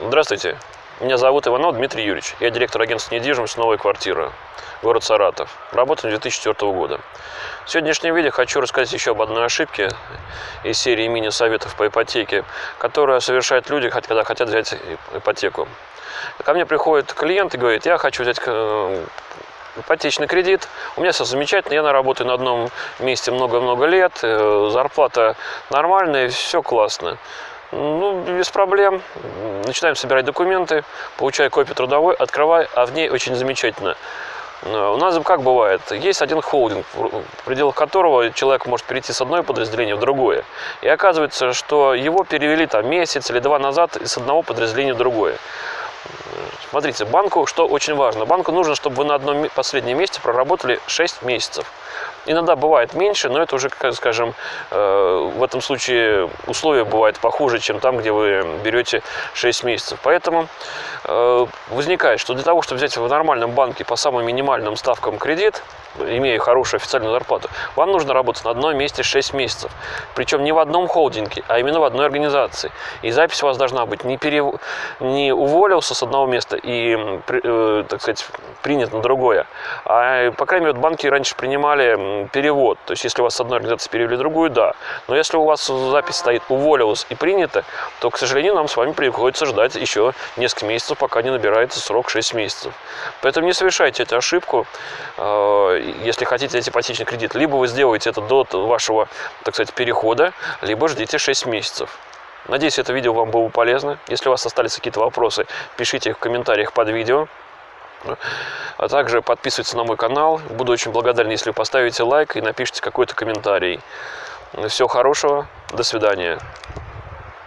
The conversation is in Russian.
Здравствуйте, меня зовут Иванов Дмитрий Юрьевич. Я директор агентства недвижимости «Новая квартира», город Саратов. Работаю с 2004 года. В сегодняшнем видео хочу рассказать еще об одной ошибке из серии мини-советов по ипотеке, которую совершают люди, когда хотят взять ипотеку. Ко мне приходит клиент и говорит, я хочу взять э, ипотечный кредит. У меня все замечательно, я работаю на одном месте много-много лет, э, зарплата нормальная, все классно. Ну, без проблем. Начинаем собирать документы, получаю копию трудовой, открываю, а в ней очень замечательно. У нас как бывает, есть один холдинг, в пределах которого человек может перейти с одного подразделения в другое. И оказывается, что его перевели там месяц или два назад из одного подразделения в другое. Смотрите, банку, что очень важно, банку нужно, чтобы вы на одном последнем месте проработали 6 месяцев. Иногда бывает меньше, но это уже, скажем, э, в этом случае условия бывают похуже, чем там, где вы берете 6 месяцев. Поэтому э, возникает, что для того, чтобы взять в нормальном банке по самым минимальным ставкам кредит, имея хорошую официальную зарплату, вам нужно работать на одном месте 6 месяцев. Причем не в одном холдинге, а именно в одной организации. И запись у вас должна быть не, перев... не уволился с одного места и, э, так сказать, принят на другое. А, по крайней мере, банки раньше принимали перевод. То есть, если вас с одной организации перевели в другую, да. Но если у вас запись стоит уволилось и принято, то, к сожалению, нам с вами приходится ждать еще несколько месяцев, пока не набирается срок 6 месяцев. Поэтому не совершайте эту ошибку э, если хотите взять ипотечный кредит, либо вы сделаете это до вашего, так сказать, перехода, либо ждите 6 месяцев. Надеюсь, это видео вам было полезно. Если у вас остались какие-то вопросы, пишите их в комментариях под видео. А также подписывайтесь на мой канал. Буду очень благодарен, если вы поставите лайк и напишите какой-то комментарий. Всего хорошего. До свидания.